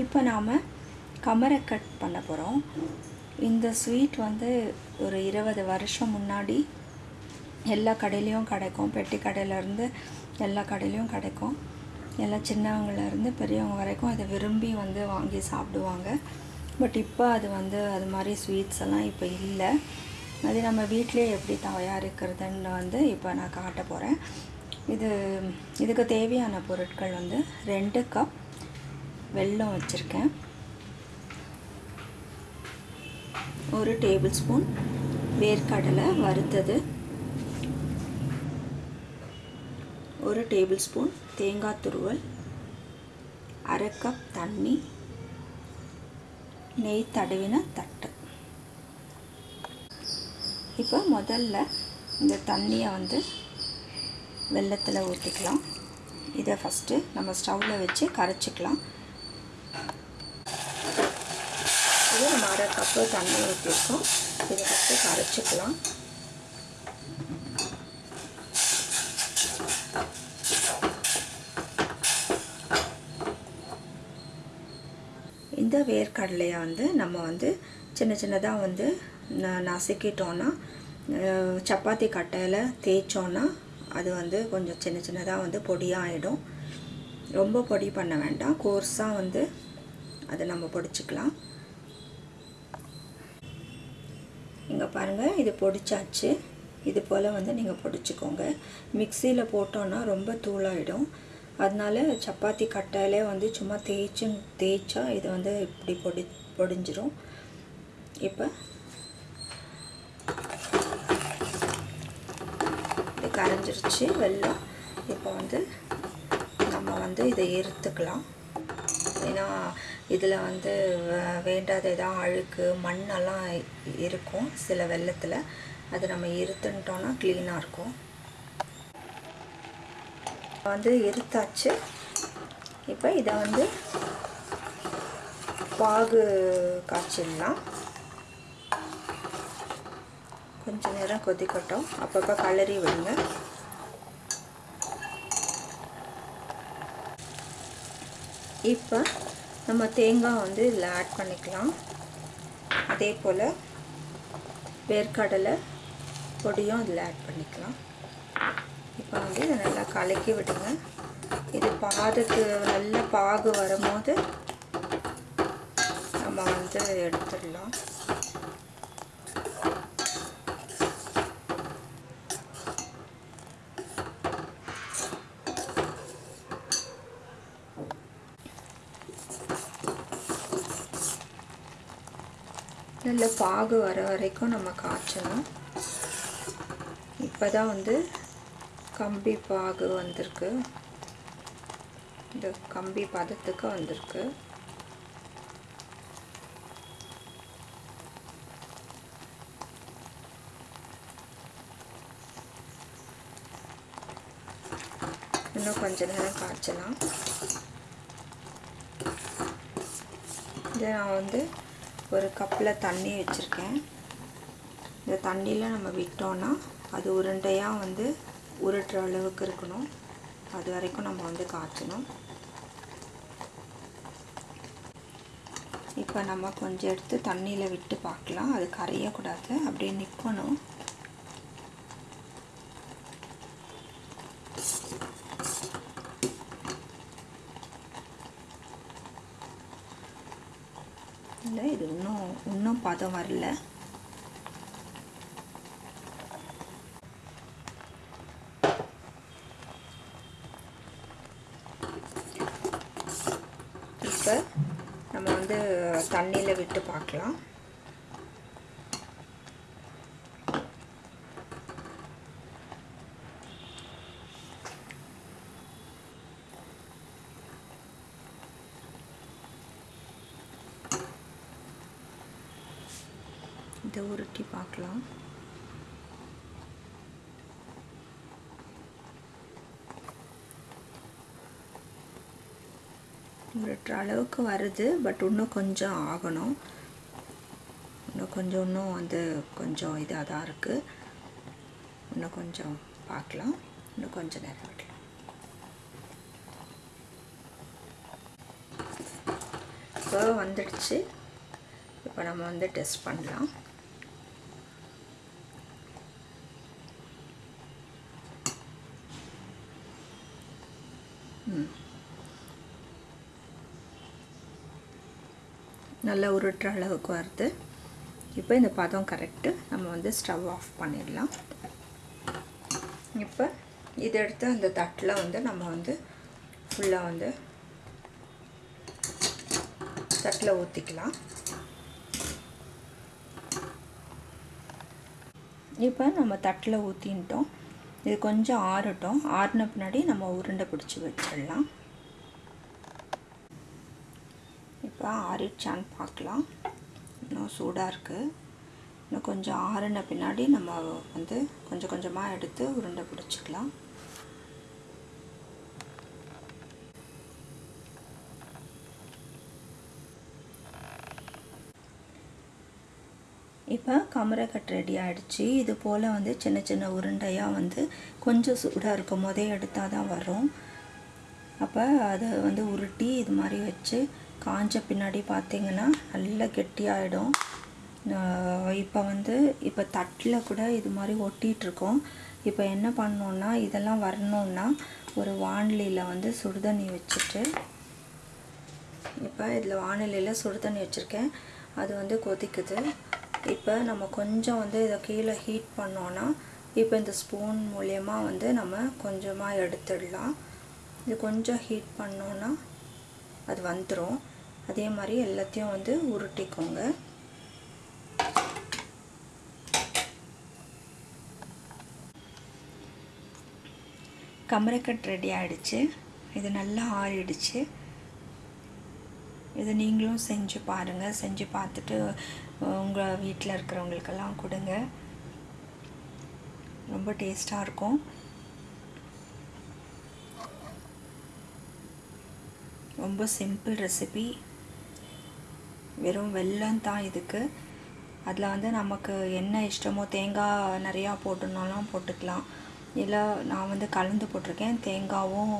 இப்போ நாம் கமரை கட் பண்ண போகிறோம் இந்த ஸ்வீட் வந்து ஒரு இருபது வருஷம் முன்னாடி எல்லா கடையிலையும் கிடைக்கும். பெட்டி கடையிலேருந்து எல்லா கடையிலையும் கிடைக்கும். எல்லா சின்னவங்கலேருந்து பெரியவங்க வரைக்கும் அதை விரும்பி வந்து வாங்கி சாப்பிடுவாங்க. பட் இப்போ அது வந்து அது மாதிரி ஸ்வீட்ஸ் எல்லாம் இப்போ இல்லை. அது நம்ம வீட்டிலே எப்படி தயாரிக்கிறதுன்னு வந்து இப்போ நான் காட்ட போகிறேன் இது இதுக்கு தேவையான பொருட்கள் வந்து ரெண்டு கப் வெல்லம் வச்சுருக்கேன். ஒரு டேபிள் ஸ்பூன் வேர்க்கடலை வறுத்தது. ஒரு டேபிள் ஸ்பூன் தேங்காய் துருவல். அரை கப் தண்ணி. நெய் தடவின தட்டு. இப்போ முதல்ல இந்த தண்ணியை வந்து வெள்ளத்தில் ஊற்றிக்கலாம் இதை ஃபஸ்ட்டு நம்ம ஸ்டவ்வில் வச்சு கரைச்சிக்கலாம். இது நம்ம அரை கப்பு தண்ணி ஊற்றிருக்கோம் இதை ஃபஸ்ட்டு கரைச்சிக்கலாம். இந்த வேர்க்கடலையை வந்து நம்ம வந்து சின்ன சின்னதாக வந்து ந நசுக்கிட்டோன்னா சப்பாத்தி கட்டையில் தேய்ச்சோன்னா அது வந்து கொஞ்சம் சின்ன சின்னதாக வந்து பொடியாகிடும் ரொம்ப பொடி பண்ண வேண்டாம். கோர்ஸாக வந்து அதை நம்ம பொடிச்சிக்கலாம். இங்கே பாருங்கள் இது பொடிச்சாச்சு. இது போல் வந்து நீங்கள் பொடிச்சுக்கோங்க. மிக்சியில் போட்டோன்னா ரொம்ப தூளாயிடும். அதனால சப்பாத்தி கட்டையிலே வந்து சும்மா தேய்ச்சு தேய்ச்சா இது வந்து இப்படி பொடி பொடிஞ்சிரும். இப்போ இது கரைஞ்சிருச்சு வெள்ளம் இப்போ வந்து நம்ம வந்து இதை எறுத்துக்கலாம் ஏன்னா இதில் வந்து வேண்டாத ஏதாவது அழுக்கு மண்ணெல்லாம் இருக்கும் சில வெள்ளத்தில். அது நம்ம இருத்துன்ட்டோன்னா க்ளீனாக இருக்கும். வந்து இருத்தாச்சு. இப்போ இதை வந்து பாகு காய்ச்சிடலாம். கொஞ்சம் நேரம் கொதிக்கட்டும். அப்பப்போ கலரி விடுங்க. இப்போ நம்ம தேங்காய் வந்து இதில் ஆட் பண்ணிக்கலாம். அதே போல் வேர்க்கடலை பொடியும் இதில் ஆட் பண்ணிக்கலாம். இப்போ வந்து இதை நல்லா கலக்கி விடுங்க. இது பாதுக்கு நல்ல பாகு வரும்போது நம்ம வந்து எடுத்துடலாம். நல்ல பாகு வர வரைக்கும் நம்ம காய்ச்சணும். இப்போ தான் வந்து கம்பி பாகு வந்திருக்கு. இந்த கம்பி பதத்துக்கு வந்திருக்கு. இன்னும் கொஞ்ச நேரம் காய்ச்சலாம். இதை நான் வந்து ஒரு கப்பில் தண்ணி வச்சுருக்கேன். இந்த தண்ணியில் நம்ம விட்டோன்னா அது உருண்டையாக வந்து உருட்டுற அளவுக்கு இருக்கணும். அது வரைக்கும் நம்ம வந்து காய்ச்சணும். இப்போ நம்ம கொஞ்சம் எடுத்து தண்ணியில் விட்டு பார்க்கலாம். அது கரையக்கூடாது. அப்படியே நிற்கணும். இல்லை இது இன்னும் இன்னும் பதம் வரல. இப்போ நம்ம வந்து தண்ணியில் விட்டு பார்க்கலாம். இதை உருட்டி பார்க்கலாம். உருட்டுற அளவுக்கு வருது பட் இன்னும் கொஞ்சம் ஆகணும். இன்னும் கொஞ்சம் இன்னும் வந்து கொஞ்சம் இதாக தான் இருக்குது இன்னும் கொஞ்சம் பார்க்கலாம். இன்னும் கொஞ்சம் நேரம் விடலாம் இப்போ வந்துடுச்சு. இப்போ நம்ம வந்து டெஸ்ட் பண்ணலாம். நல்லா உருட்டுற அளவுக்கு வருது இப்போ இந்த பதம் கரெக்டு நம்ம வந்து ஸ்டவ் ஆஃப் பண்ணிடலாம். இப்போ இதை எடுத்து அந்த தட்டில் வந்து நம்ம வந்து ஃபுல்லாக வந்து தட்டில் ஊற்றிக்கலாம் இப்போ நம்ம தட்டில் ஊற்றின்ட்டோம் இது கொஞ்சம் ஆறட்டும். ஆறின பின்னாடி நம்ம உருண்டை பிடிச்சி வச்சிடலாம். இப்போ ஆறிடுச்சான்னு பார்க்கலாம். இன்னும் சூடாக இருக்குது இன்னும் கொஞ்சம் ஆறின பின்னாடி நம்ம வந்து கொஞ்சம் கொஞ்சமாக எடுத்து உருண்டை பிடிச்சிக்கலாம். இப்போ கமரக்கட் ரெடி ஆகிடுச்சு இது போல் வந்து சின்ன சின்ன உருண்டையாக வந்து கொஞ்சம் சூடாக இருக்கும் போதே எடுத்தால் தான் வரும். அப்போ அதை வந்து உருட்டி இது மாதிரி வச்சு காஞ்ச பின்னாடி பார்த்திங்கன்னா நல்லா கெட்டியாகிடும் இப்போ வந்து இப்போ தட்டில் கூட இது மாதிரி ஒட்டிகிட்ருக்கோம் இப்போ என்ன பண்ணோன்னா இதெல்லாம் வரணுன்னா ஒரு வானிலையில் வந்து சுடுதண்ணி வச்சுட்டு இப்போ இதில் வானிலையில் சுடுதண்ணி வச்சுருக்கேன். அது வந்து கொதிக்குது. இப்போ நம்ம கொஞ்சம் வந்து இதை கீழே ஹீட் பண்ணோன்னா இப்போ இந்த ஸ்பூன் மூலயமா வந்து நம்ம கொஞ்சமாக எடுத்துடலாம். இது கொஞ்சம் ஹீட் பண்ணோன்னா அது வந்துடும் அதே மாதிரி எல்லாத்தையும் வந்து உருட்டிக்கோங்க. கமரக்கட் ரெடி ஆகிடுச்சு இது நல்லா ஆறிடுச்சு. இதை நீங்களும் செஞ்சு பாருங்கள் செஞ்சு பார்த்துட்டு உங்கள் வீட்டில் இருக்கிறவங்களுக்கெல்லாம் கொடுங்க. ரொம்ப டேஸ்ட்டாக இருக்கும். ரொம்ப சிம்பிள் ரெசிபி. வெறும் வெல்லம் தான் இதுக்கு. அதில் வந்து நமக்கு என்ன இஷ்டமோ தேங்காய் நிறையா போட்டுனாலும் போட்டுக்கலாம். இல்லை நான் வந்து கலந்து போட்டிருக்கேன். தேங்காவும்